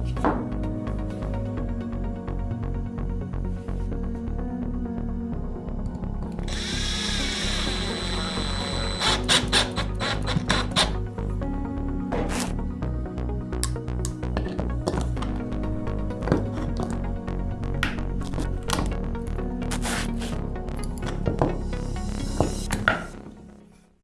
Bye.